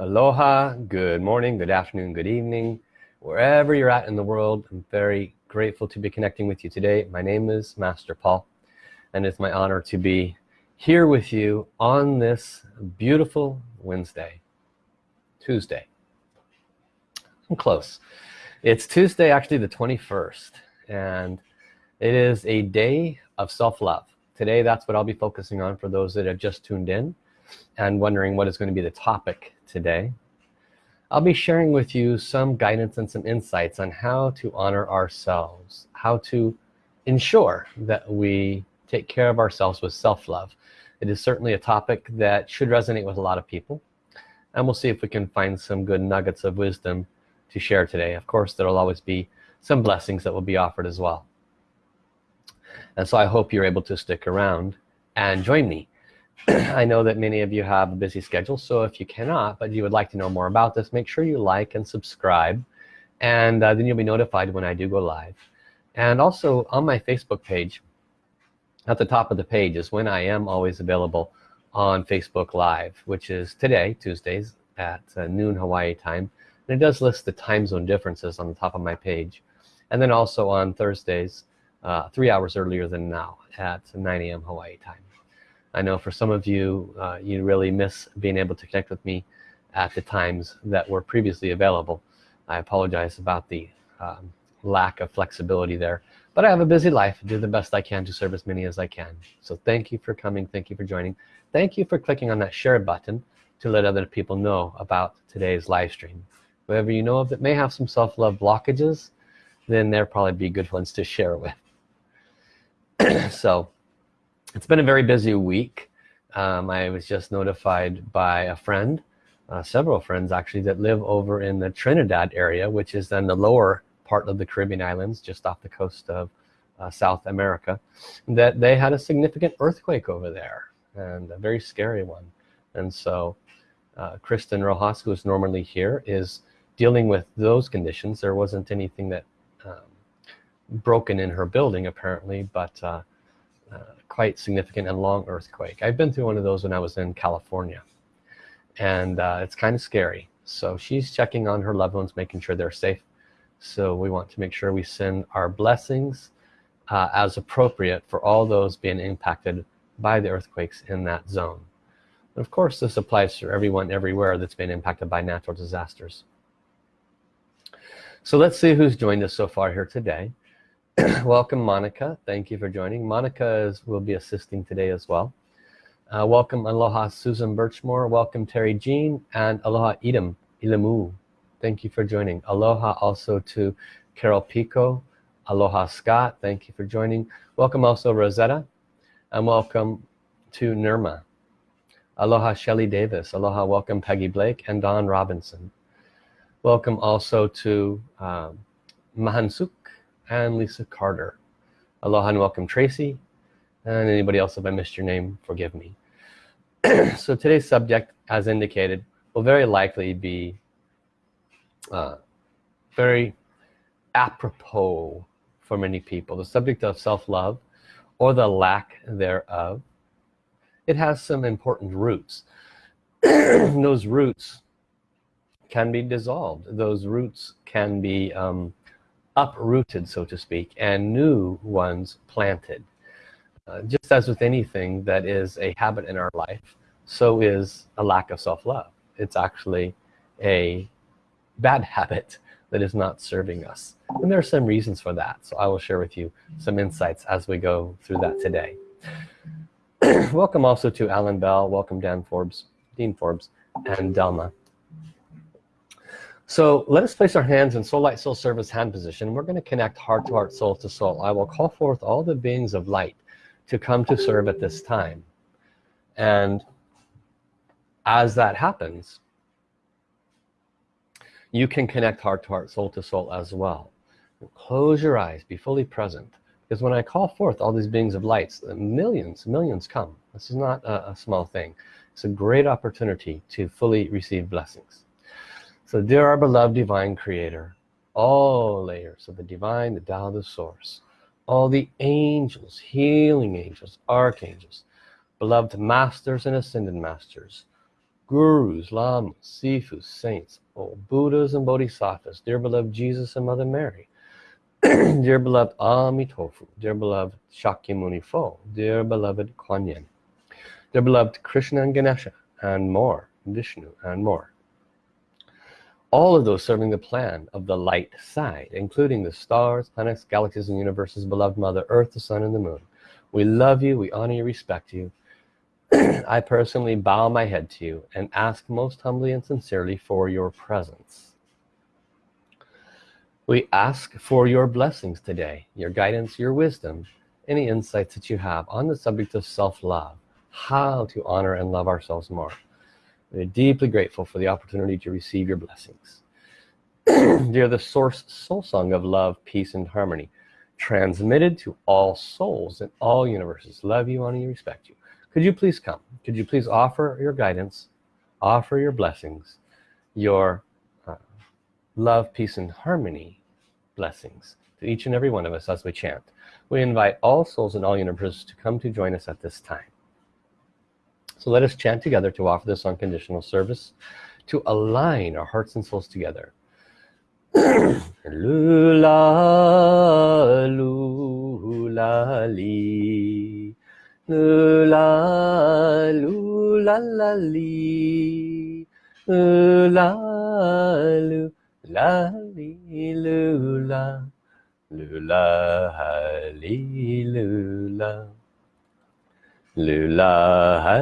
Aloha, good morning, good afternoon, good evening. Wherever you're at in the world, I'm very grateful to be connecting with you today. My name is Master Paul and it's my honor to be here with you on this beautiful Wednesday, Tuesday. I'm close. It's Tuesday, actually the 21st, and it is a day of self-love. Today, that's what I'll be focusing on for those that have just tuned in and wondering what is going to be the topic today. I'll be sharing with you some guidance and some insights on how to honor ourselves, how to ensure that we take care of ourselves with self-love. It is certainly a topic that should resonate with a lot of people and we'll see if we can find some good nuggets of wisdom to share today. Of course, there'll always be some blessings that will be offered as well. And so I hope you're able to stick around and join me I know that many of you have a busy schedule so if you cannot but you would like to know more about this make sure you like and subscribe and uh, then you'll be notified when I do go live. And also on my Facebook page at the top of the page is when I am always available on Facebook Live which is today Tuesdays at uh, noon Hawaii time. And it does list the time zone differences on the top of my page. And then also on Thursdays uh, three hours earlier than now at 9 a.m. Hawaii time I know for some of you uh, you really miss being able to connect with me at the times that were previously available. I apologize about the um, lack of flexibility there but I have a busy life. Do the best I can to serve as many as I can. So thank you for coming. Thank you for joining. Thank you for clicking on that share button to let other people know about today's live stream. Whoever you know of that may have some self-love blockages then they'll probably be good ones to share with. So it's been a very busy week. Um, I was just notified by a friend uh, several friends actually that live over in the Trinidad area which is then the lower part of the Caribbean islands just off the coast of uh, South America that they had a significant earthquake over there and a very scary one. And so uh, Kristen Rojas who is normally here is dealing with those conditions. There wasn't anything that um, broken in her building apparently but uh, uh, quite significant and long earthquake. I've been through one of those when I was in California and uh, it's kind of scary. So she's checking on her loved ones making sure they're safe. So we want to make sure we send our blessings uh, as appropriate for all those being impacted by the earthquakes in that zone. And of course this applies to everyone everywhere that's been impacted by natural disasters. So let's see who's joined us so far here today welcome Monica. Thank you for joining. Monica is, will be assisting today as well. Uh, welcome aloha Susan Birchmore. Welcome Terry Jean and aloha Edom Ilamu thank you for joining. Aloha also to Carol Pico. Aloha Scott. Thank you for joining. Welcome also Rosetta. And welcome to Nirma. Aloha Shelly Davis. Aloha welcome Peggy Blake and Don Robinson. Welcome also to um, Mahansuk and Lisa Carter. Aloha and welcome Tracy. And anybody else if I missed your name forgive me. So today's subject as indicated will very likely be uh, very apropos for many people. The subject of self-love or the lack thereof it has some important roots. Those roots can be dissolved. Those roots can be um, uprooted so to speak and new ones planted. Uh, just as with anything that is a habit in our life so is a lack of self-love. It's actually a bad habit that is not serving us. And there are some reasons for that so I will share with you some insights as we go through that today. Welcome also to Alan Bell welcome Dan Forbes Dean Forbes and Delma so let us place our hands in soul light soul service hand position. We're going to connect heart to heart, soul to soul. I will call forth all the beings of light to come to serve at this time. And as that happens, you can connect heart to heart, soul to soul as well. Close your eyes, be fully present. Because when I call forth all these beings of lights, millions, millions come. This is not a, a small thing. It's a great opportunity to fully receive blessings. So dear our beloved divine creator, all layers of the divine, the Tao, the source, all the angels, healing angels, archangels, beloved masters and ascended masters, gurus, lamas, sifus, saints, oh, Buddhas and Bodhisattvas, dear beloved Jesus and Mother Mary, dear beloved Amitofu, dear beloved Shakyamuni Fo, dear beloved Kuan Yin, dear beloved Krishna and Ganesha, and more, Vishnu and more. All of those serving the plan of the light side, including the stars, planets, galaxies, and universes, beloved Mother Earth, the Sun, and the Moon. We love you, we honor you, respect you. I personally bow my head to you and ask most humbly and sincerely for your presence. We ask for your blessings today, your guidance, your wisdom, any insights that you have on the subject of self-love, how to honor and love ourselves more. We're deeply grateful for the opportunity to receive your blessings. Dear the source soul song of love, peace, and harmony, transmitted to all souls in all universes. Love you, honor you, respect you. Could you please come? Could you please offer your guidance, offer your blessings, your uh, love, peace, and harmony blessings to each and every one of us as we chant. We invite all souls in all universes to come to join us at this time. So let us chant together to offer this unconditional service, to align our hearts and souls together. lula, lula, li. Lula, lula, la, li. Lula, lula, li, lula. Lula, li, lula. Lula,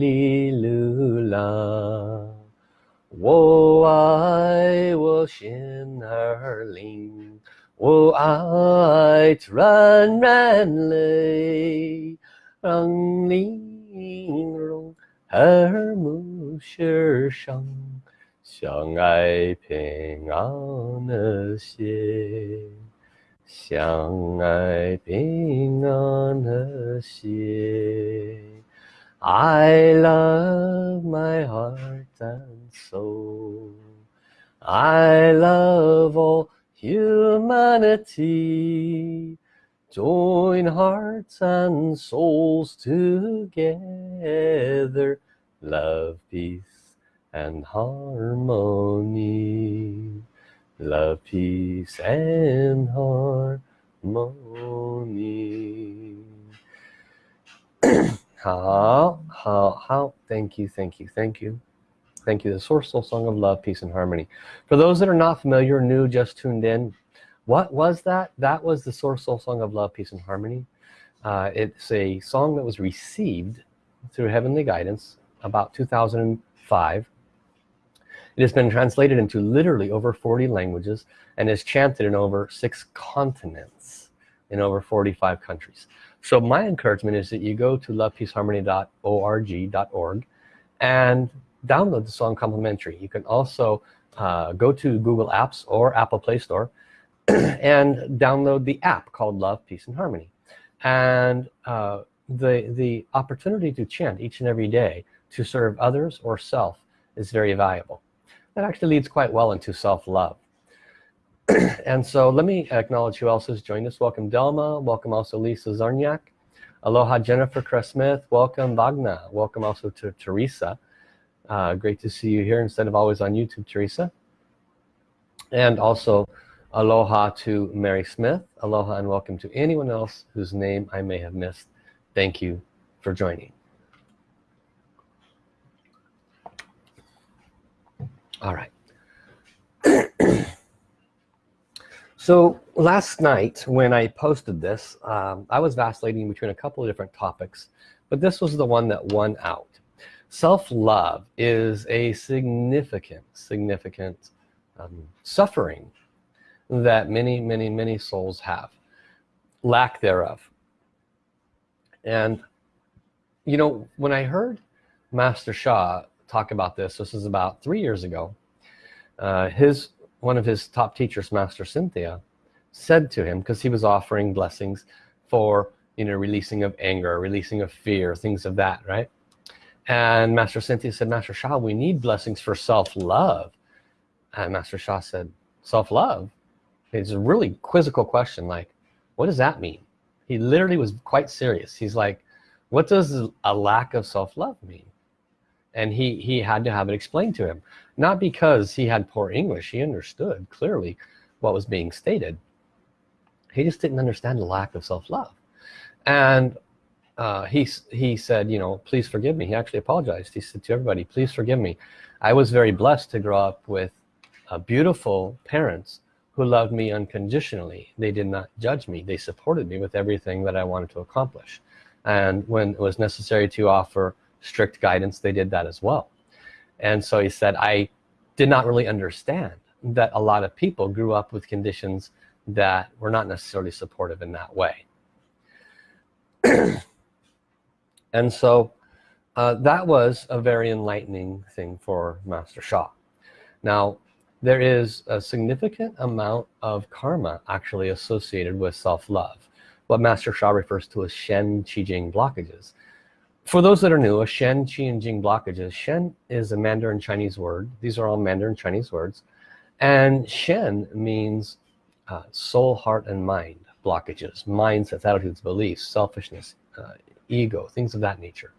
li, lula. 我爱我心儿灵，我爱纯然泪，让玲珑耳目世上，相爱平安和谐，相爱平安和谐。I love my heart and soul. I love all humanity. Join hearts and souls together. Love, peace, and harmony. love, peace, and harmony. how, thank you, thank you, thank you. Thank you, the Source Soul Song of Love, Peace, and Harmony. For those that are not familiar, new, just tuned in, what was that? That was the Source Soul Song of Love, Peace, and Harmony. Uh, it's a song that was received through heavenly guidance about 2005 it has been translated into literally over 40 languages and is chanted in over six continents in over 45 countries so my encouragement is that you go to lovepeaceharmony.org and download the song complimentary. You can also uh, go to Google Apps or Apple Play Store and download the app called Love, Peace and Harmony. And uh, the, the opportunity to chant each and every day to serve others or self is very valuable. That actually leads quite well into self-love. and so let me acknowledge who else has joined us. Welcome Delma, welcome also Lisa Zarniak. Aloha Jennifer Cress-Smith, welcome Wagner, welcome also to Teresa. Uh, great to see you here instead of always on YouTube, Teresa. And also aloha to Mary Smith, aloha and welcome to anyone else whose name I may have missed. Thank you for joining. All right. So last night when I posted this, um, I was vacillating between a couple of different topics, but this was the one that won out. Self-love is a significant, significant um, suffering that many, many, many souls have. Lack thereof. And, you know, when I heard Master Sha talk about this, this is about three years ago, uh, his one of his top teachers master Cynthia said to him because he was offering blessings for you know releasing of anger releasing of fear things of that right and master Cynthia said master Sha we need blessings for self-love and master Sha said self-love? It's a really quizzical question. Like what does that mean he literally was quite serious. He's like what does a lack of self-love mean and he he had to have it explained to him. Not because he had poor English. He understood clearly what was being stated. He just didn't understand the lack of self-love. And uh, he he said you know please forgive me. He actually apologized. He said to everybody please forgive me. I was very blessed to grow up with uh, beautiful parents who loved me unconditionally. They did not judge me. They supported me with everything that I wanted to accomplish. And when it was necessary to offer strict guidance they did that as well. And so he said I did not really understand that a lot of people grew up with conditions that were not necessarily supportive in that way. And so uh, that was a very enlightening thing for Master Sha now there is a significant amount of karma actually associated with self-love. What Master Sha refers to as Shen Qi Jing blockages for those that are new a Shen Qi and Jing blockages. Shen is a Mandarin Chinese word. These are all Mandarin Chinese words. And Shen means uh, soul heart and mind blockages mindsets attitudes beliefs selfishness uh, ego things of that nature.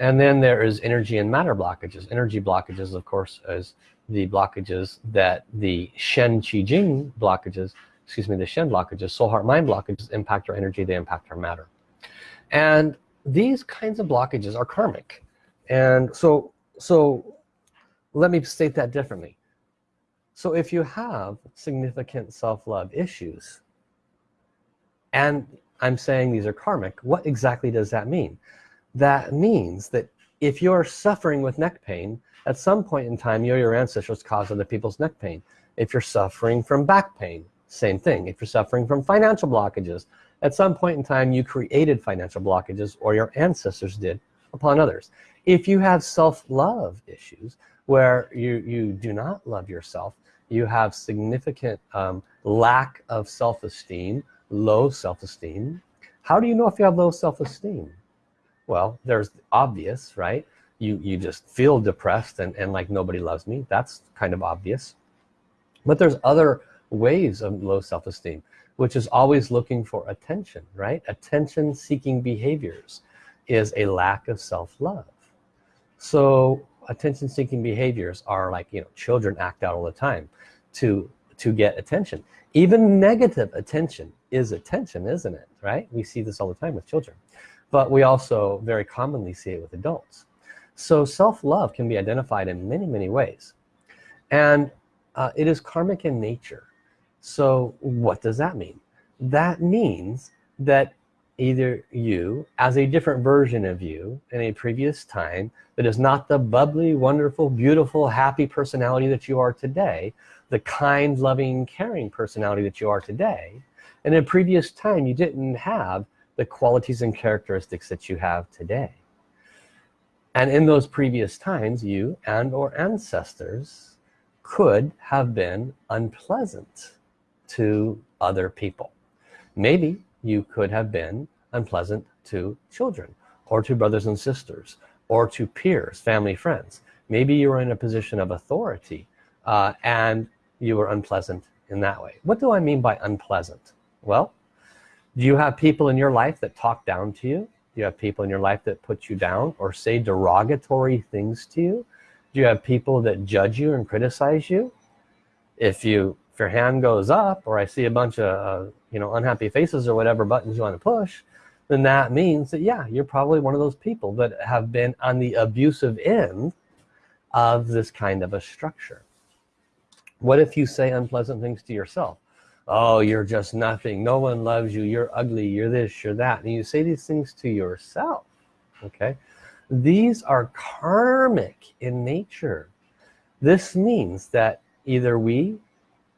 And then there is energy and matter blockages. Energy blockages of course as the blockages that the Shen Qi Jing blockages excuse me the Shen blockages soul heart mind blockages impact our energy they impact our matter. And these kinds of blockages are karmic. And so so let me state that differently. So if you have significant self-love issues and I'm saying these are karmic what exactly does that mean? That means that if you're suffering with neck pain at some point in time you're your ancestors caused other people's neck pain. If you're suffering from back pain same thing. If you're suffering from financial blockages at some point in time you created financial blockages or your ancestors did upon others. If you have self-love issues where you you do not love yourself you have significant um, lack of self-esteem low self-esteem how do you know if you have low self-esteem? Well there's obvious right? You you just feel depressed and, and like nobody loves me. That's kind of obvious. But there's other ways of low self-esteem which is always looking for attention right? Attention seeking behaviors is a lack of self-love. So attention seeking behaviors are like you know children act out all the time to to get attention. Even negative attention is attention isn't it right? We see this all the time with children. But we also very commonly see it with adults. So self-love can be identified in many many ways. And uh, it is karmic in nature so what does that mean? That means that either you as a different version of you in a previous time that is not the bubbly wonderful beautiful happy personality that you are today the kind loving caring personality that you are today in a previous time you didn't have the qualities and characteristics that you have today. And in those previous times you and or ancestors could have been unpleasant to other people. Maybe you could have been unpleasant to children or to brothers and sisters or to peers family friends. Maybe you were in a position of authority uh, and you were unpleasant in that way. What do I mean by unpleasant? Well do you have people in your life that talk down to you? Do you have people in your life that put you down or say derogatory things to you? Do you have people that judge you and criticize you? If you if your hand goes up or I see a bunch of uh, you know unhappy faces or whatever buttons you want to push then that means that yeah you're probably one of those people that have been on the abusive end of this kind of a structure. What if you say unpleasant things to yourself? Oh you're just nothing. No one loves you. You're ugly. You're this. You're that. And you say these things to yourself okay? These are karmic in nature. This means that either we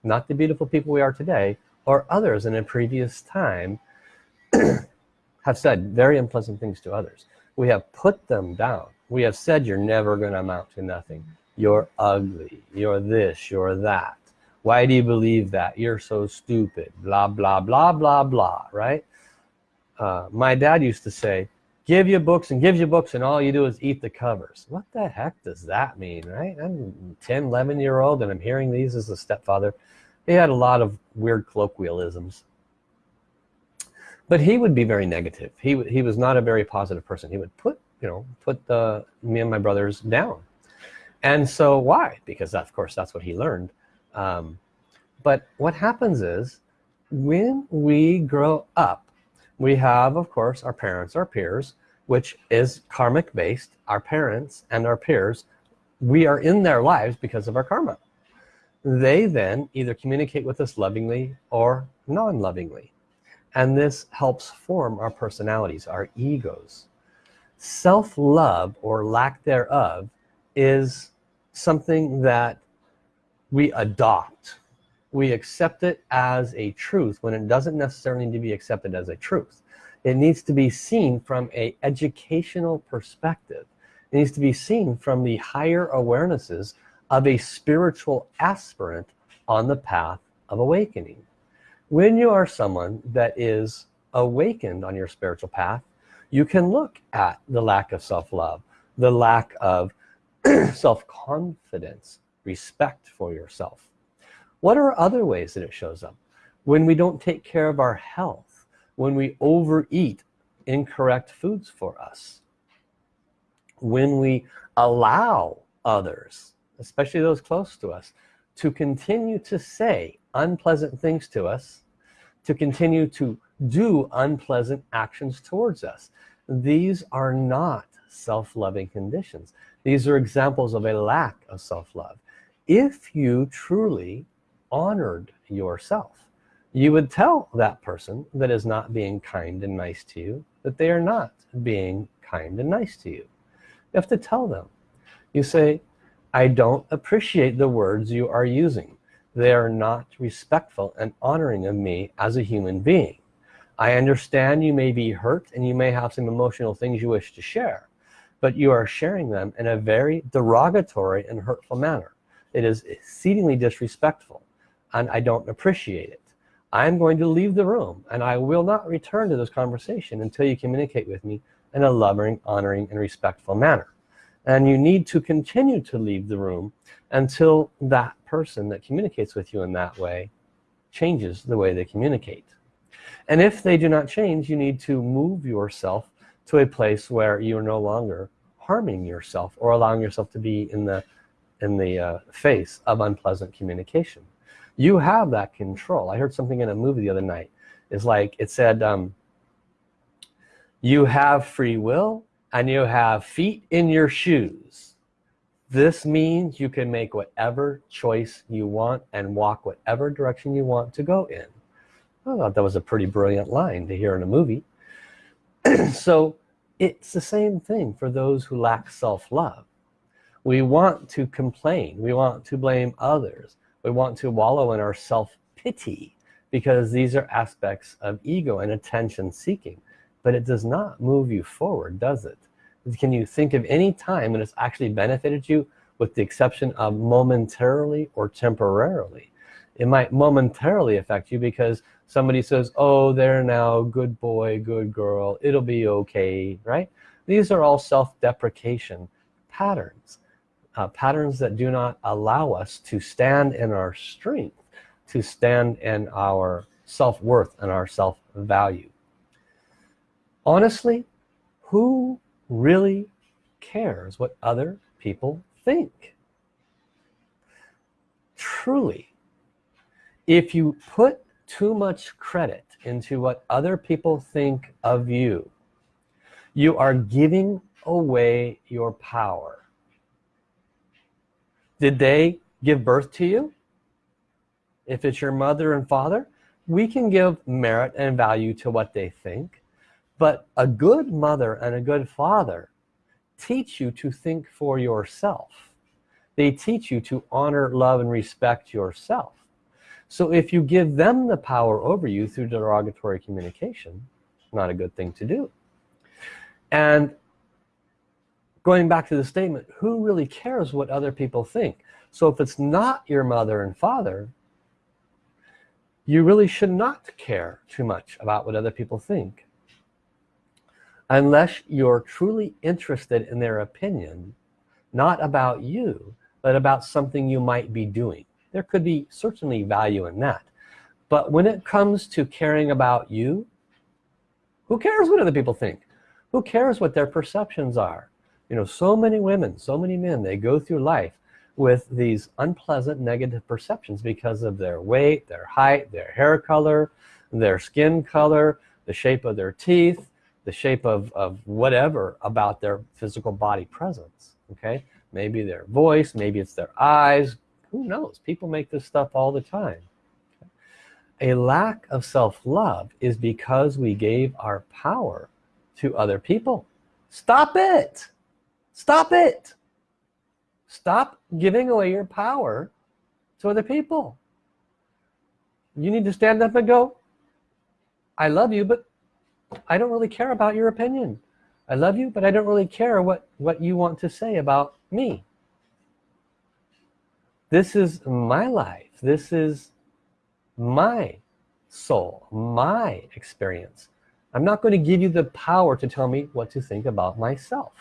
not the beautiful people we are today or others in a previous time have said very unpleasant things to others. We have put them down. We have said you're never gonna amount to nothing. You're ugly. You're this. You're that. Why do you believe that? You're so stupid. Blah blah blah blah blah right? Uh, my dad used to say give you books and give you books and all you do is eat the covers. What the heck does that mean right? I'm 10 11 year old and I'm hearing these as a stepfather he had a lot of weird colloquialisms. But he would be very negative. He, he was not a very positive person. He would put you know put the me and my brothers down. And so why? Because of course that's what he learned. Um, but what happens is when we grow up we have of course our parents our peers which is karmic based our parents and our peers. We are in their lives because of our karma they then either communicate with us lovingly or non-lovingly. And this helps form our personalities our egos. Self-love or lack thereof is something that we adopt. We accept it as a truth when it doesn't necessarily need to be accepted as a truth. It needs to be seen from a educational perspective. It needs to be seen from the higher awarenesses of a spiritual aspirant on the path of awakening. When you are someone that is awakened on your spiritual path you can look at the lack of self-love the lack of self-confidence respect for yourself. What are other ways that it shows up? When we don't take care of our health when we overeat incorrect foods for us when we allow others especially those close to us to continue to say unpleasant things to us to continue to do unpleasant actions towards us. These are not self-loving conditions. These are examples of a lack of self-love. If you truly honored yourself you would tell that person that is not being kind and nice to you that they are not being kind and nice to you. You have to tell them. You say I don't appreciate the words you are using. They are not respectful and honoring of me as a human being. I understand you may be hurt and you may have some emotional things you wish to share but you are sharing them in a very derogatory and hurtful manner. It is exceedingly disrespectful and I don't appreciate it. I'm going to leave the room and I will not return to this conversation until you communicate with me in a loving honoring and respectful manner and you need to continue to leave the room until that person that communicates with you in that way changes the way they communicate. And if they do not change you need to move yourself to a place where you're no longer harming yourself or allowing yourself to be in the in the uh, face of unpleasant communication. You have that control. I heard something in a movie the other night. It's like it said um, you have free will and you have feet in your shoes this means you can make whatever choice you want and walk whatever direction you want to go in. I thought that was a pretty brilliant line to hear in a movie. So it's the same thing for those who lack self-love. We want to complain. We want to blame others. We want to wallow in our self-pity because these are aspects of ego and attention seeking but it does not move you forward does it? Can you think of any time when it's actually benefited you with the exception of momentarily or temporarily? It might momentarily affect you because somebody says oh they're now good boy good girl it'll be okay right? These are all self-deprecation patterns uh, patterns that do not allow us to stand in our strength to stand in our self-worth and our self-value honestly who really cares what other people think? Truly if you put too much credit into what other people think of you you are giving away your power. Did they give birth to you? If it's your mother and father we can give merit and value to what they think but a good mother and a good father teach you to think for yourself. They teach you to honor love and respect yourself. So if you give them the power over you through derogatory communication not a good thing to do. And going back to the statement who really cares what other people think? So if it's not your mother and father you really should not care too much about what other people think unless you're truly interested in their opinion not about you but about something you might be doing. There could be certainly value in that. But when it comes to caring about you who cares what other people think? Who cares what their perceptions are? You know so many women so many men they go through life with these unpleasant negative perceptions because of their weight their height their hair color their skin color the shape of their teeth the shape of, of whatever about their physical body presence okay? Maybe their voice maybe it's their eyes who knows? People make this stuff all the time. A lack of self-love is because we gave our power to other people. Stop it! Stop it! Stop giving away your power to other people. You need to stand up and go I love you but I don't really care about your opinion. I love you but I don't really care what what you want to say about me. This is my life. This is my soul my experience. I'm not going to give you the power to tell me what to think about myself.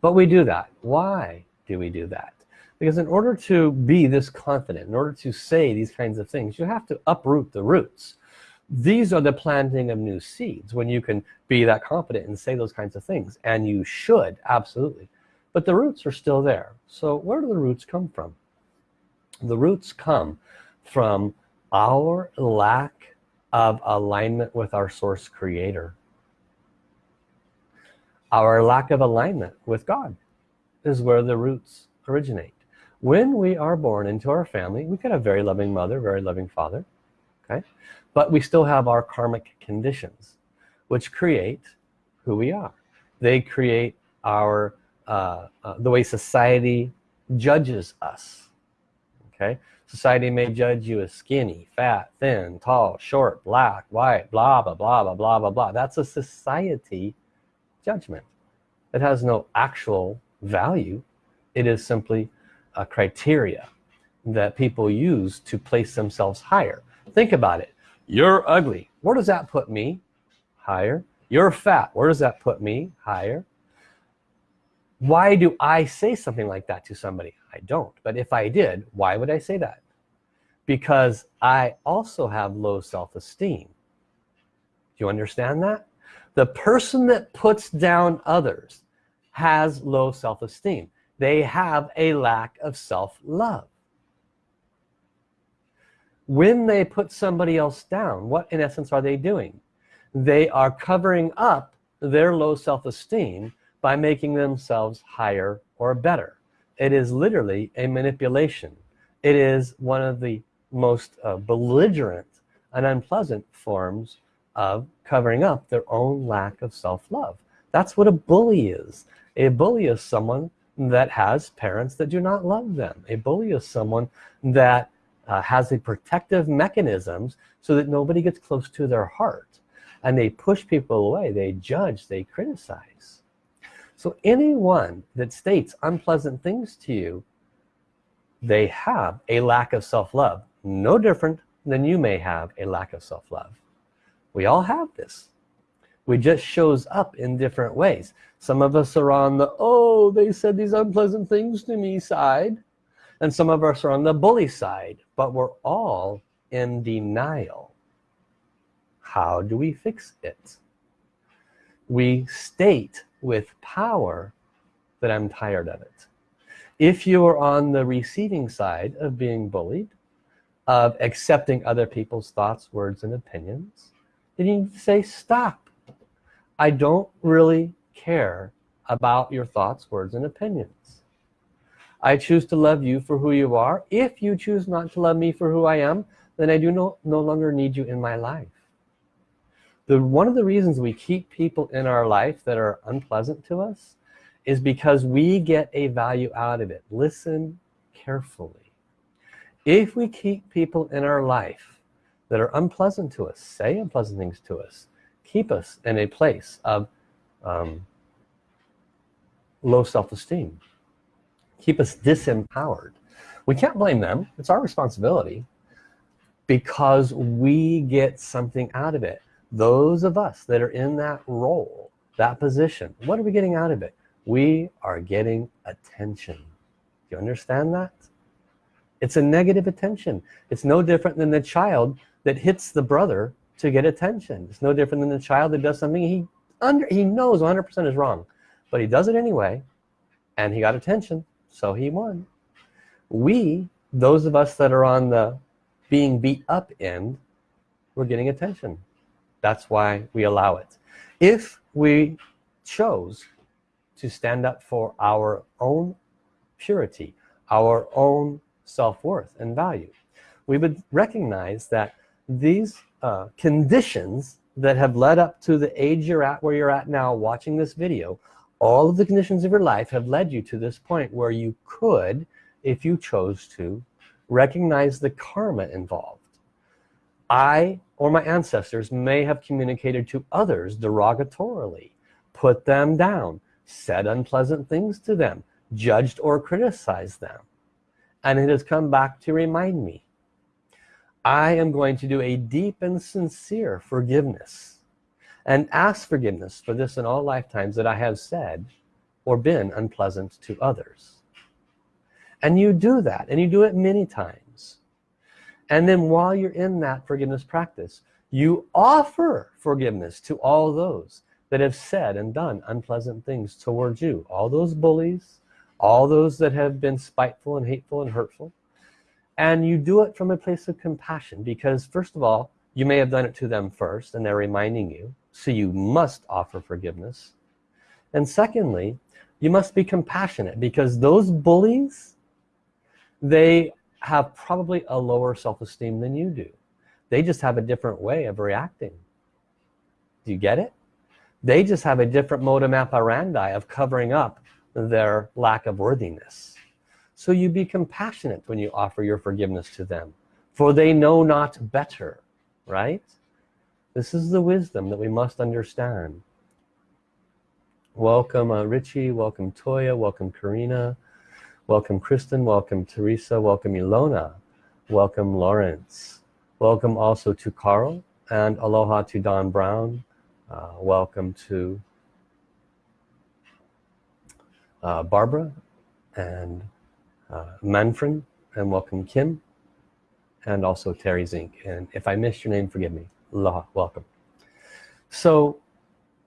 But we do that. Why do we do that? Because in order to be this confident in order to say these kinds of things you have to uproot the roots these are the planting of new seeds when you can be that confident and say those kinds of things and you should absolutely. But the roots are still there. So where do the roots come from? The roots come from our lack of alignment with our source creator. Our lack of alignment with God is where the roots originate. When we are born into our family we have a very loving mother very loving father okay but we still have our karmic conditions which create who we are. They create our uh, uh, the way society judges us okay? Society may judge you as skinny fat thin tall short black white blah blah blah blah blah blah blah. That's a society judgment. It has no actual value. It is simply a criteria that people use to place themselves higher. Think about it you're ugly. Where does that put me? Higher. You're fat. Where does that put me? Higher. Why do I say something like that to somebody? I don't. But if I did why would I say that? Because I also have low self-esteem. Do you understand that? The person that puts down others has low self-esteem. They have a lack of self-love when they put somebody else down what in essence are they doing? They are covering up their low self-esteem by making themselves higher or better. It is literally a manipulation. It is one of the most uh, belligerent and unpleasant forms of covering up their own lack of self-love. That's what a bully is. A bully is someone that has parents that do not love them. A bully is someone that uh, has the protective mechanisms so that nobody gets close to their heart. And they push people away they judge they criticize. So anyone that states unpleasant things to you they have a lack of self-love no different than you may have a lack of self-love. We all have this. We just shows up in different ways. Some of us are on the oh they said these unpleasant things to me side and some of us are on the bully side but we're all in denial. How do we fix it? We state with power that I'm tired of it. If you are on the receiving side of being bullied of accepting other people's thoughts words and opinions then you need to say stop. I don't really care about your thoughts words and opinions I choose to love you for who you are. If you choose not to love me for who I am then I do no, no longer need you in my life. The one of the reasons we keep people in our life that are unpleasant to us is because we get a value out of it. Listen carefully. If we keep people in our life that are unpleasant to us say unpleasant things to us keep us in a place of um, low self-esteem keep us disempowered. We can't blame them. It's our responsibility because we get something out of it. Those of us that are in that role that position what are we getting out of it? We are getting attention. Do you understand that? It's a negative attention. It's no different than the child that hits the brother to get attention. It's no different than the child that does something he under he knows 100% is wrong but he does it anyway and he got attention so he won. We those of us that are on the being beat up end we're getting attention. That's why we allow it. If we chose to stand up for our own purity our own self-worth and value we would recognize that these uh, conditions that have led up to the age you're at where you're at now watching this video all of the conditions of your life have led you to this point where you could if you chose to recognize the karma involved. I or my ancestors may have communicated to others derogatorily put them down said unpleasant things to them judged or criticized them. And it has come back to remind me. I am going to do a deep and sincere forgiveness and ask forgiveness for this in all lifetimes that I have said or been unpleasant to others. And you do that and you do it many times. And then while you're in that forgiveness practice you offer forgiveness to all those that have said and done unpleasant things towards you. All those bullies all those that have been spiteful and hateful and hurtful. And you do it from a place of compassion because first of all you may have done it to them first and they're reminding you so you must offer forgiveness. And secondly you must be compassionate because those bullies they have probably a lower self-esteem than you do. They just have a different way of reacting. Do you get it? They just have a different modus operandi of covering up their lack of worthiness. So you be compassionate when you offer your forgiveness to them for they know not better right this is the wisdom that we must understand. Welcome uh, Richie. Welcome Toya. Welcome Karina. Welcome Kristen. Welcome Teresa. Welcome Ilona. Welcome Lawrence. Welcome also to Carl and aloha to Don Brown. Uh, welcome to uh, Barbara and uh, Manfred and welcome Kim and also Terry Zink. And if I missed your name forgive me aloha welcome. So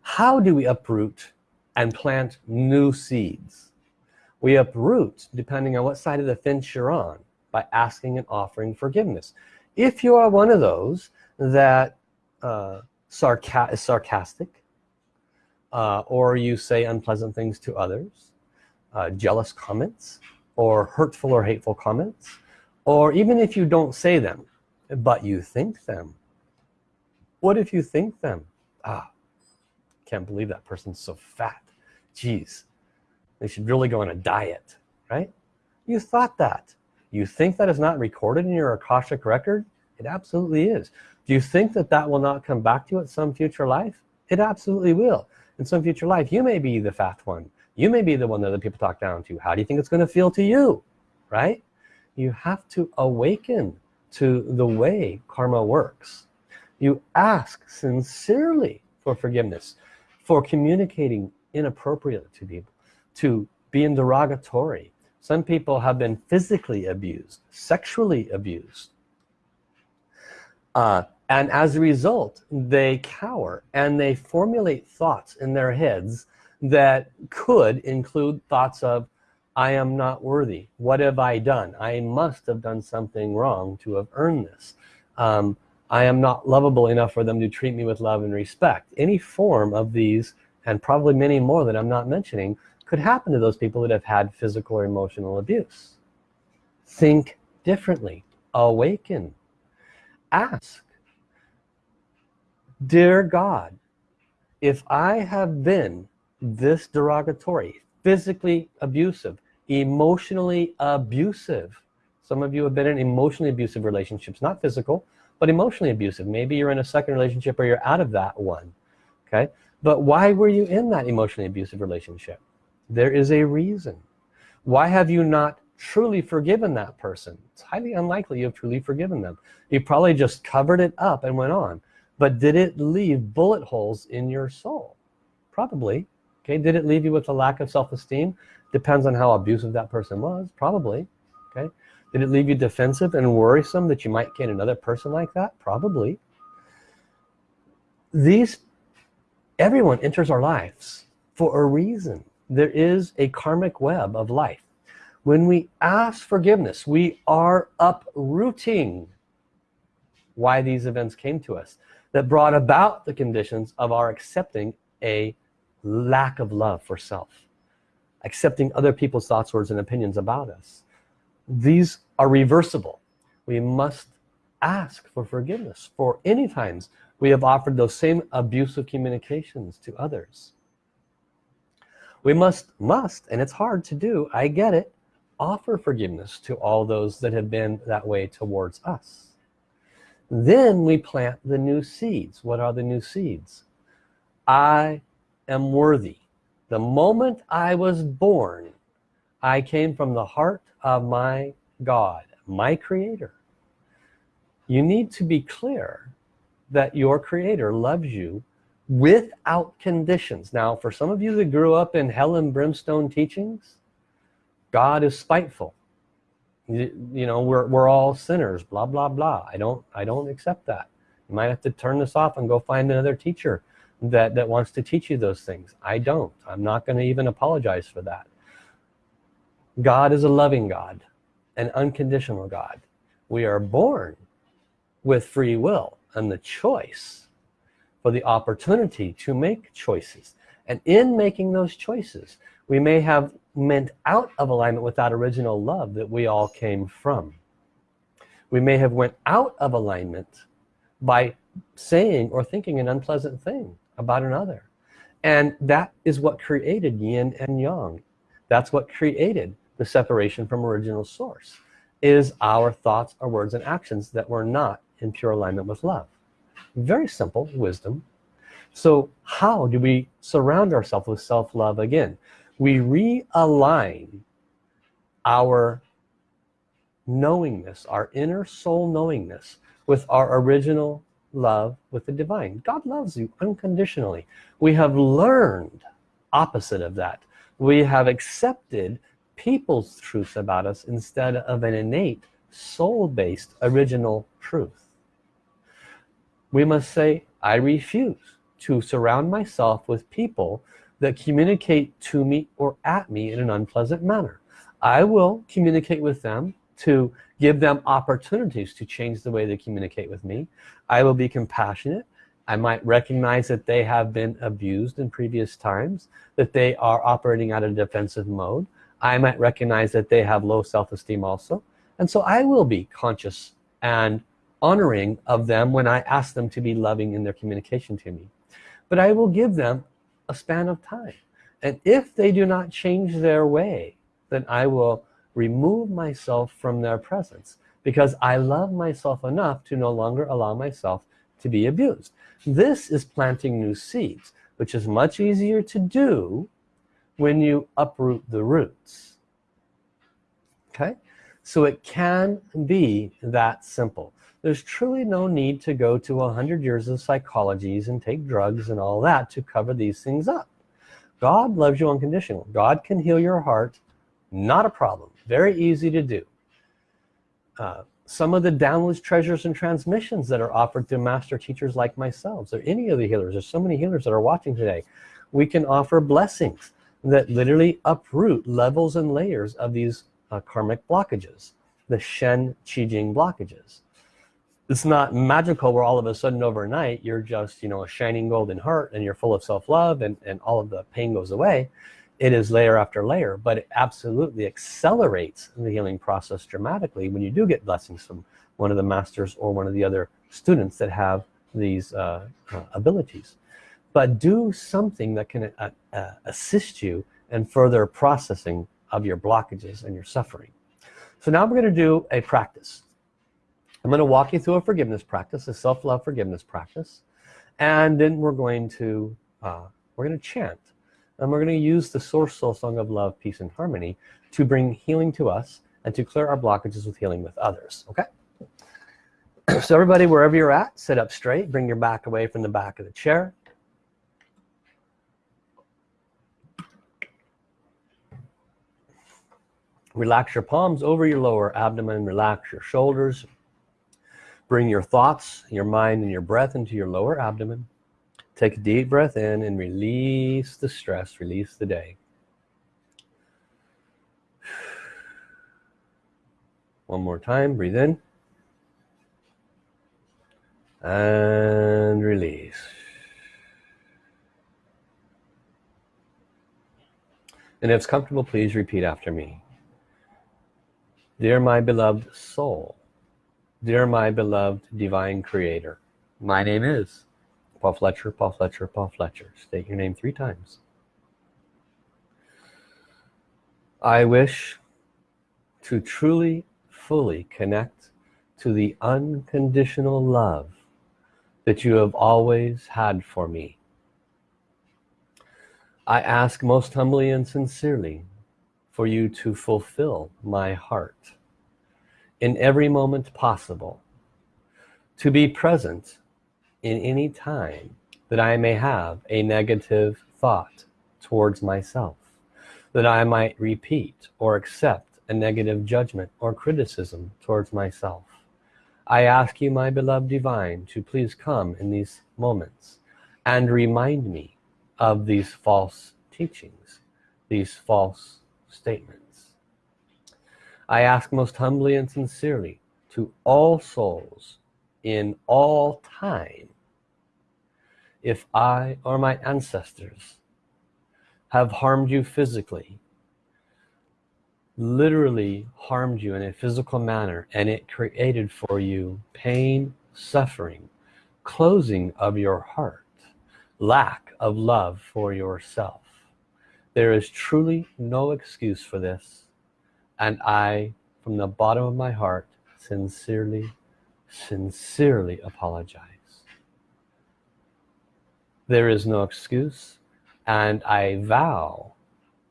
how do we uproot and plant new seeds? We uproot depending on what side of the fence you're on by asking and offering forgiveness. If you are one of those that uh, sarca is sarcastic uh, or you say unpleasant things to others uh, jealous comments or hurtful or hateful comments or even if you don't say them but you think them what if you think them ah can't believe that person's so fat. Geez they should really go on a diet right? You thought that. You think that is not recorded in your Akashic record? It absolutely is. Do you think that that will not come back to you at some future life? It absolutely will. In some future life you may be the fat one. You may be the one that the people talk down to. How do you think it's going to feel to you right? You have to awaken to the way karma works you ask sincerely for forgiveness for communicating inappropriately to people to being derogatory. Some people have been physically abused sexually abused. Uh, and as a result they cower and they formulate thoughts in their heads that could include thoughts of I am not worthy. What have I done? I must have done something wrong to have earned this. Um, I am not lovable enough for them to treat me with love and respect. Any form of these and probably many more that I'm not mentioning could happen to those people that have had physical or emotional abuse. Think differently. Awaken. Ask dear God if I have been this derogatory physically abusive emotionally abusive some of you have been in emotionally abusive relationships not physical but emotionally abusive. Maybe you're in a second relationship or you're out of that one okay? But why were you in that emotionally abusive relationship? There is a reason. Why have you not truly forgiven that person? It's highly unlikely you have truly forgiven them. You probably just covered it up and went on. But did it leave bullet holes in your soul? Probably okay? Did it leave you with a lack of self-esteem? Depends on how abusive that person was probably okay did it leave you defensive and worrisome that you might get another person like that? Probably. These everyone enters our lives for a reason. There is a karmic web of life. When we ask forgiveness we are uprooting why these events came to us that brought about the conditions of our accepting a lack of love for self accepting other people's thoughts words and opinions about us these are reversible. We must ask for forgiveness. For any times we have offered those same abusive communications to others. We must must and it's hard to do I get it offer forgiveness to all those that have been that way towards us. Then we plant the new seeds. What are the new seeds? I am worthy. The moment I was born I came from the heart of my God my creator. You need to be clear that your creator loves you without conditions. Now for some of you that grew up in hell and brimstone teachings God is spiteful. You, you know we're, we're all sinners blah blah blah. I don't I don't accept that. You might have to turn this off and go find another teacher that that wants to teach you those things. I don't. I'm not going to even apologize for that God is a loving God an unconditional God. We are born with free will and the choice for the opportunity to make choices. And in making those choices we may have meant out of alignment with that original love that we all came from. We may have went out of alignment by saying or thinking an unpleasant thing about another. And that is what created yin and yang. That's what created the separation from original source is our thoughts our words and actions that were not in pure alignment with love. Very simple wisdom. So how do we surround ourselves with self-love again? We realign our knowingness our inner soul knowingness with our original love with the divine. God loves you unconditionally. We have learned opposite of that. We have accepted people's truths about us instead of an innate soul-based original truth. We must say I refuse to surround myself with people that communicate to me or at me in an unpleasant manner. I will communicate with them to give them opportunities to change the way they communicate with me. I will be compassionate. I might recognize that they have been abused in previous times that they are operating out of defensive mode I might recognize that they have low self-esteem also. And so I will be conscious and honoring of them when I ask them to be loving in their communication to me. But I will give them a span of time. And if they do not change their way then I will remove myself from their presence because I love myself enough to no longer allow myself to be abused. This is planting new seeds which is much easier to do when you uproot the roots. Okay? So it can be that simple. There's truly no need to go to a hundred years of psychologies and take drugs and all that to cover these things up. God loves you unconditional God can heal your heart. Not a problem. Very easy to do. Uh, some of the downloads treasures and transmissions that are offered through master teachers like myself or any of the healers. There's so many healers that are watching today. We can offer blessings that literally uproot levels and layers of these uh, karmic blockages the Shen Qi Jing blockages. It's not magical where all of a sudden overnight you're just you know a shining golden heart and you're full of self-love and, and all of the pain goes away. It is layer after layer but it absolutely accelerates the healing process dramatically when you do get blessings from one of the masters or one of the other students that have these uh, uh, abilities but do something that can uh, uh assist you in further processing of your blockages and your suffering. So now we're going to do a practice. I'm going to walk you through a forgiveness practice a self-love forgiveness practice and then we're going to uh, we're going to chant. And we're going to use the source soul song of love peace and harmony to bring healing to us and to clear our blockages with healing with others okay? So everybody wherever you're at sit up straight bring your back away from the back of the chair relax your palms over your lower abdomen relax your shoulders. Bring your thoughts, your mind, and your breath into your lower abdomen. take a deep breath in and release the stress release the day. One more time breathe in. And release. And if it's comfortable please repeat after me dear my beloved soul dear my beloved divine creator. My name is Paul Fletcher Paul Fletcher Paul Fletcher. State your name three times. I wish to truly fully connect to the unconditional love that you have always had for me. I ask most humbly and sincerely for you to fulfill my heart in every moment possible to be present in any time that I may have a negative thought towards myself that I might repeat or accept a negative judgment or criticism towards myself. I ask you my beloved divine to please come in these moments and remind me of these false teachings these false statements. I ask most humbly and sincerely to all souls in all time if I or my ancestors have harmed you physically literally harmed you in a physical manner and it created for you pain suffering closing of your heart lack of love for yourself there is truly no excuse for this and I from the bottom of my heart sincerely sincerely apologize. There is no excuse and I vow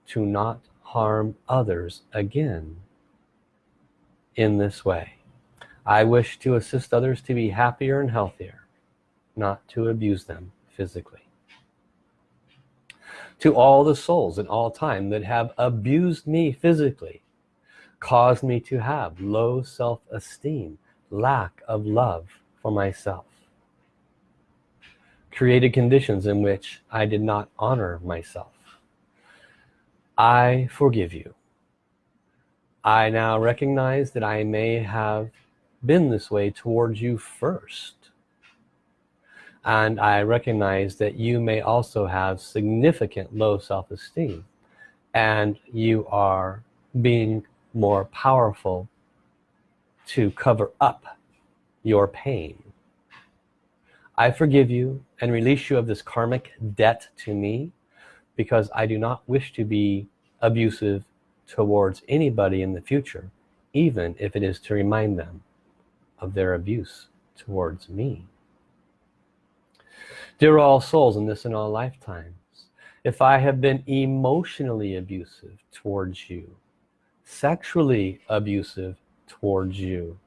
to not harm others again in this way. I wish to assist others to be happier and healthier not to abuse them physically to all the souls in all time that have abused me physically caused me to have low self-esteem lack of love for myself created conditions in which I did not honor myself. I forgive you. I now recognize that I may have been this way towards you first and I recognize that you may also have significant low self-esteem and you are being more powerful to cover up your pain. I forgive you and release you of this karmic debt to me because I do not wish to be abusive towards anybody in the future even if it is to remind them of their abuse towards me dear all souls in this and all lifetimes if I have been emotionally abusive towards you sexually abusive towards you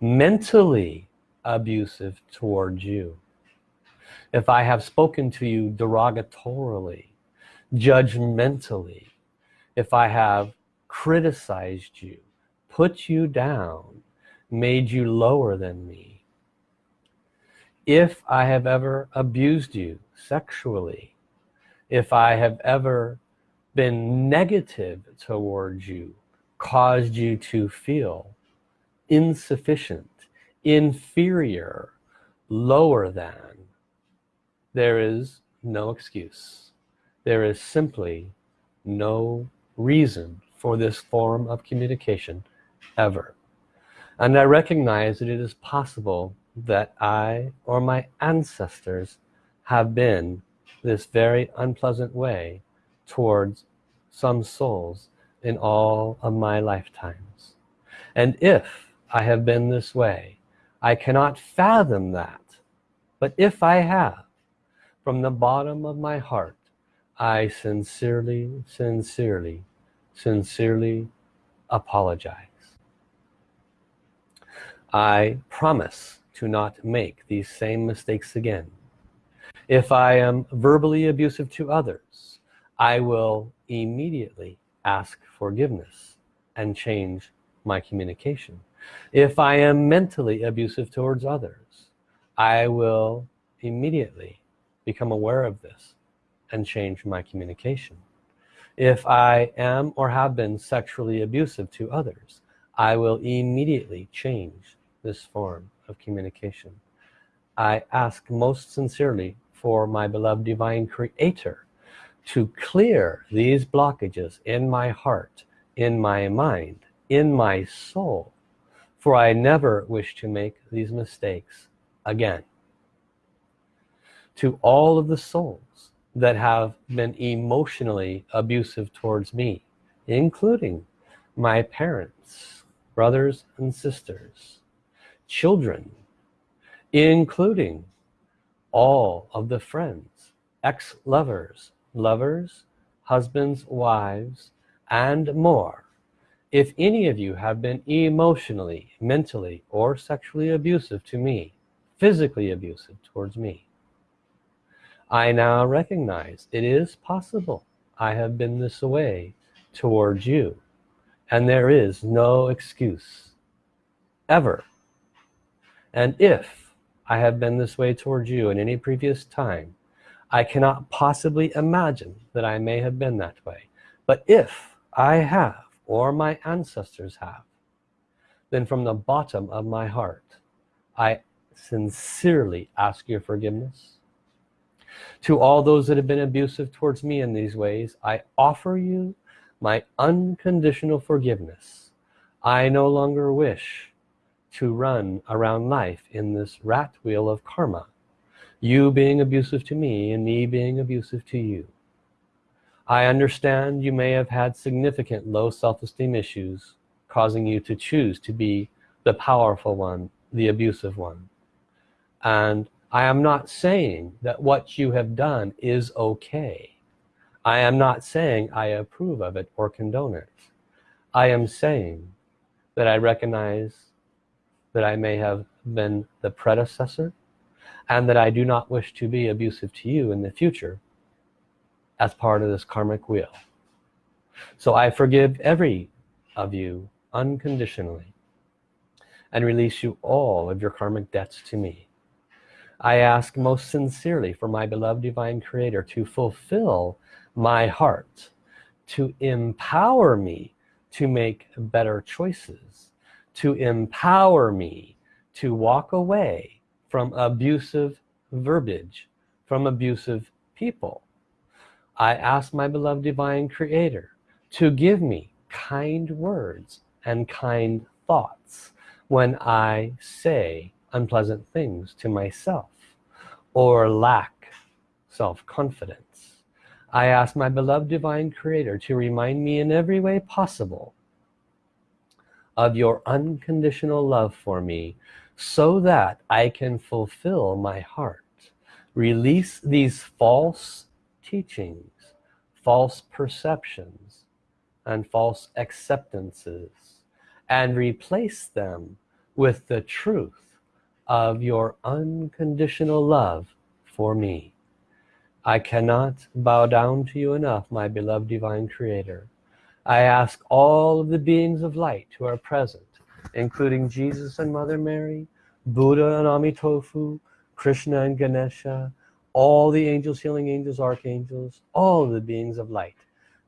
mentally abusive towards you if I have spoken to you derogatorily judgmentally if I have criticized you put you down made you lower than me if I have ever abused you sexually if I have ever been negative towards you caused you to feel insufficient inferior lower than there is no excuse. There is simply no reason for this form of communication ever. And I recognize that it is possible that I or my ancestors have been this very unpleasant way towards some souls in all of my lifetimes. And if I have been this way I cannot fathom that. But if I have from the bottom of my heart I sincerely sincerely sincerely apologize. I promise to not make these same mistakes again. If I am verbally abusive to others I will immediately ask forgiveness and change my communication. If I am mentally abusive towards others I will immediately become aware of this and change my communication. If I am or have been sexually abusive to others I will immediately change this form of communication. I ask most sincerely for my beloved divine creator to clear these blockages in my heart in my mind in my soul for I never wish to make these mistakes again. To all of the souls that have been emotionally abusive towards me including my parents brothers and sisters children including all of the friends ex-lovers lovers husbands wives and more. If any of you have been emotionally mentally or sexually abusive to me physically abusive towards me I now recognize it is possible I have been this way towards you and there is no excuse ever and if I have been this way towards you in any previous time I cannot possibly imagine that I may have been that way. But if I have or my ancestors have then from the bottom of my heart I sincerely ask your forgiveness. To all those that have been abusive towards me in these ways I offer you my unconditional forgiveness. I no longer wish to run around life in this rat wheel of karma. You being abusive to me and me being abusive to you. I understand you may have had significant low self-esteem issues causing you to choose to be the powerful one the abusive one. And I am not saying that what you have done is okay. I am not saying I approve of it or condone it. I am saying that I recognize that I may have been the predecessor and that I do not wish to be abusive to you in the future as part of this karmic wheel. So I forgive every of you unconditionally and release you all of your karmic debts to me. I ask most sincerely for my beloved divine creator to fulfill my heart to empower me to make better choices to empower me to walk away from abusive verbiage from abusive people. I ask my beloved divine creator to give me kind words and kind thoughts when I say unpleasant things to myself or lack self-confidence. I ask my beloved divine creator to remind me in every way possible of your unconditional love for me so that I can fulfill my heart. Release these false teachings false perceptions and false acceptances and replace them with the truth of your unconditional love for me. I cannot bow down to you enough my beloved divine creator I ask all of the beings of light who are present including Jesus and Mother Mary Buddha and Amitofu Krishna and Ganesha all the angels healing angels archangels all the beings of light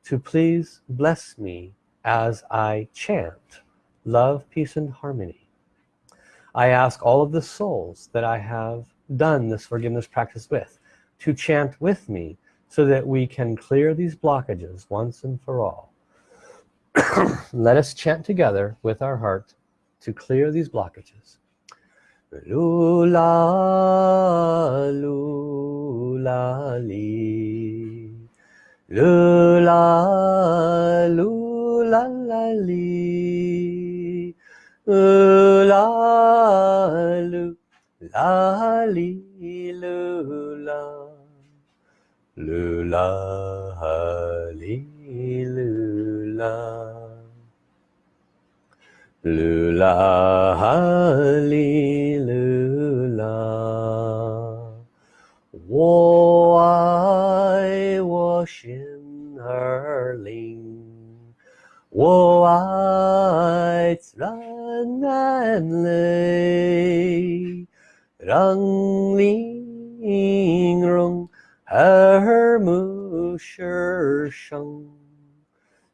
to please bless me as I chant love peace and harmony. I ask all of the souls that I have done this forgiveness practice with to chant with me so that we can clear these blockages once and for all let us chant together with our heart to clear these blockages. Lula lula li. Lula lula li la li. Lu la lu la li lu la lu la li lu la 我爱我心儿灵，我爱自然。安泪，让你 rong er mu shi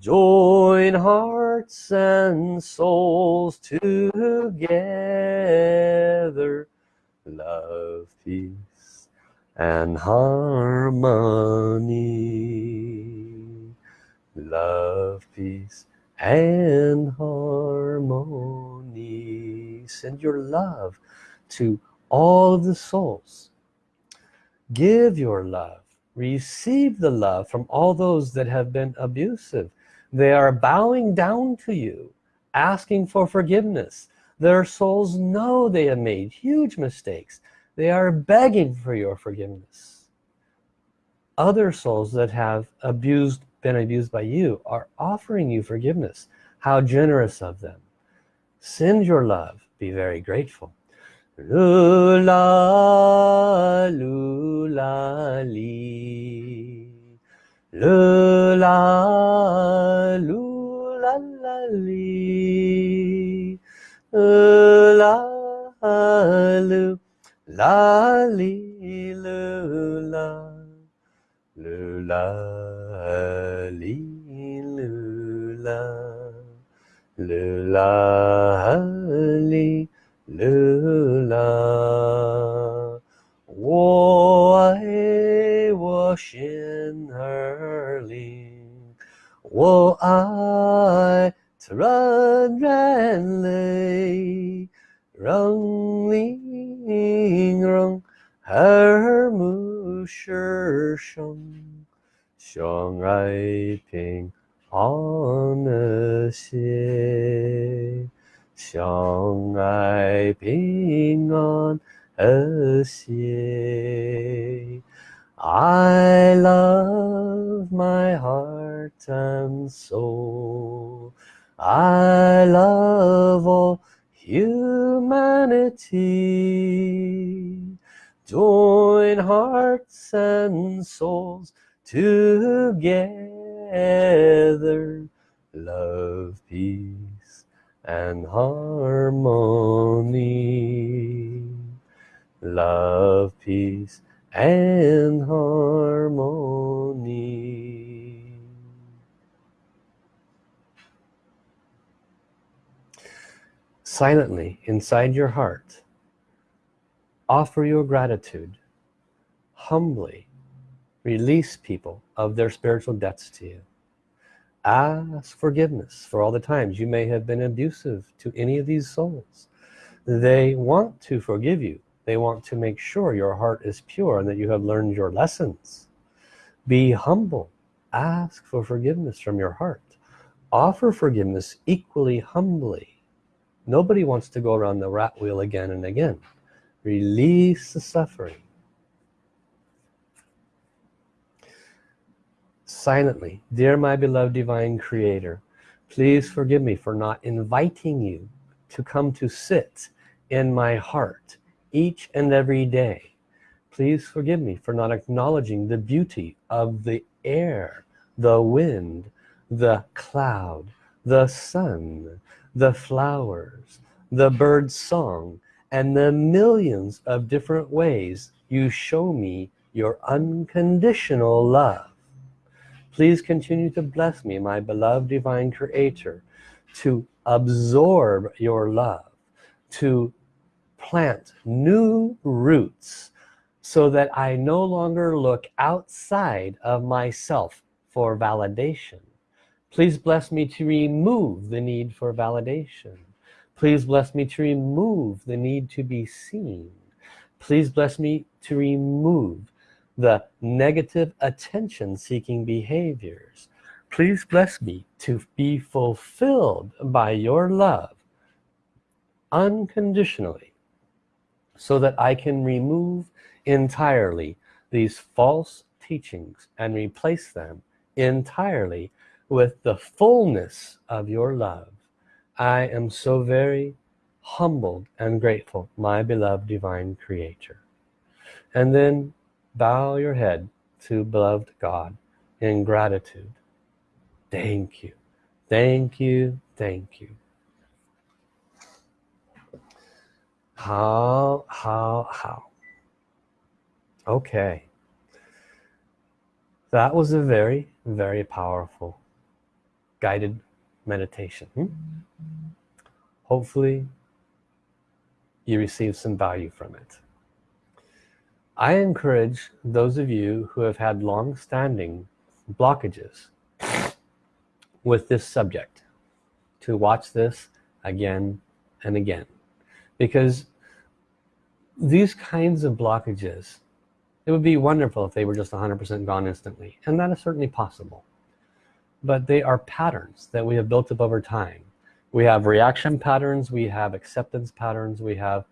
Join hearts and souls together love, peace, and harmony. Love, peace, and harmony. Send your love to all of the souls. Give your love. Receive the love from all those that have been abusive. They are bowing down to you, asking for forgiveness their souls know they have made huge mistakes. They are begging for your forgiveness. Other souls that have abused, been abused by you are offering you forgiveness. How generous of them. Send your love. Be very grateful. Lula, lula, li. Lula, lula, li. La lu la li lu la. Lu la li lu la. Lu la li lu la 和谐。I love my heart and soul. I love all humanity join hearts and souls together love peace and harmony love peace and harmony. Silently inside your heart offer your gratitude. Humbly release people of their spiritual debts to you. Ask forgiveness for all the times you may have been abusive to any of these souls. They want to forgive you they want to make sure your heart is pure and that you have learned your lessons be humble ask for forgiveness from your heart offer forgiveness equally humbly Nobody wants to go around the rat wheel again and again. Release the suffering. Silently, dear my beloved divine creator, please forgive me for not inviting you to come to sit in my heart each and every day. Please forgive me for not acknowledging the beauty of the air, the wind, the cloud, the sun, the flowers, the bird's song, and the millions of different ways you show me your unconditional love. Please continue to bless me, my beloved divine creator, to absorb your love, to plant new roots so that I no longer look outside of myself for validation Please bless me to remove the need for validation. Please bless me to remove the need to be seen. Please bless me to remove the negative attention-seeking behaviors. Please bless me to be fulfilled by your love unconditionally so that I can remove entirely these false teachings and replace them entirely with the fullness of your love. I am so very humbled and grateful my beloved divine creator. And then bow your head to beloved God in gratitude. Thank you. Thank you. Thank you how how how? Okay. That was a very very powerful guided meditation. Hmm? hopefully you receive some value from it. I encourage those of you who have had long-standing blockages with this subject to watch this again and again because these kinds of blockages it would be wonderful if they were just 100% gone instantly and that is certainly possible. But they are patterns that we have built up over time. We have reaction patterns we have acceptance patterns we have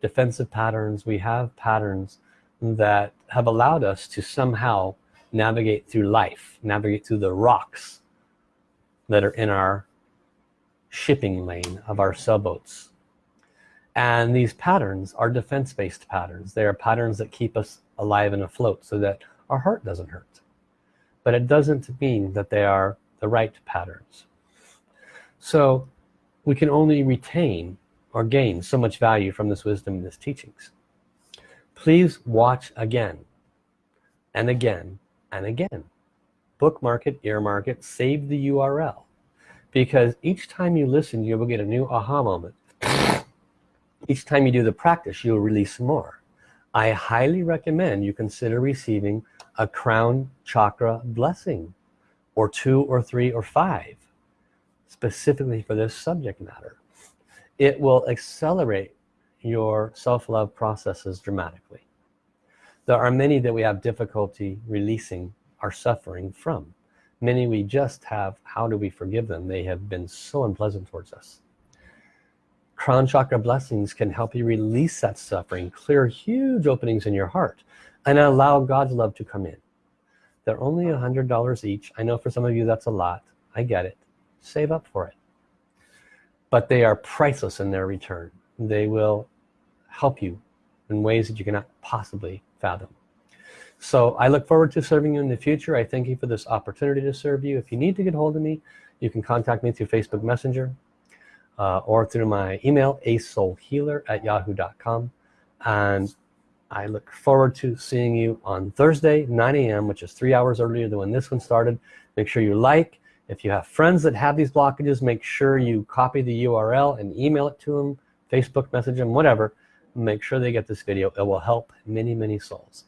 defensive patterns we have patterns that have allowed us to somehow navigate through life navigate through the rocks that are in our shipping lane of our sailboats and these patterns are defense-based patterns. They are patterns that keep us alive and afloat so that our heart doesn't hurt. But it doesn't mean that they are the right patterns. So we can only retain or gain so much value from this wisdom and this teachings. Please watch again and again and again. Bookmark it earmark it save the URL because each time you listen you will get a new aha moment each time you do the practice you'll release more. I highly recommend you consider receiving a crown chakra blessing or two or three or five specifically for this subject matter. It will accelerate your self-love processes dramatically. There are many that we have difficulty releasing our suffering from. Many we just have how do we forgive them? They have been so unpleasant towards us crown chakra blessings can help you release that suffering clear huge openings in your heart and allow God's love to come in. They're only a hundred dollars each. I know for some of you that's a lot. I get it. Save up for it. But they are priceless in their return. They will help you in ways that you cannot possibly fathom. So I look forward to serving you in the future. I thank you for this opportunity to serve you. If you need to get hold of me you can contact me through Facebook Messenger uh, or through my email asoulhealer at yahoo.com and I look forward to seeing you on Thursday 9 a.m. which is three hours earlier than when this one started. Make sure you like. If you have friends that have these blockages make sure you copy the URL and email it to them Facebook message them whatever. Make sure they get this video. It will help many many souls.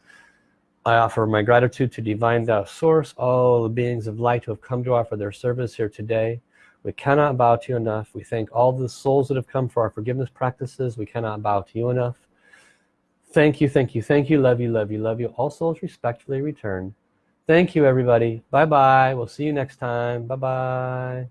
I offer my gratitude to divine source. All the beings of light who have come to offer their service here today we cannot bow to you enough. We thank all the souls that have come for our forgiveness practices. We cannot bow to you enough. Thank you thank you thank you. Love you love you love you. All souls respectfully return. Thank you everybody. Bye bye we'll see you next time. Bye bye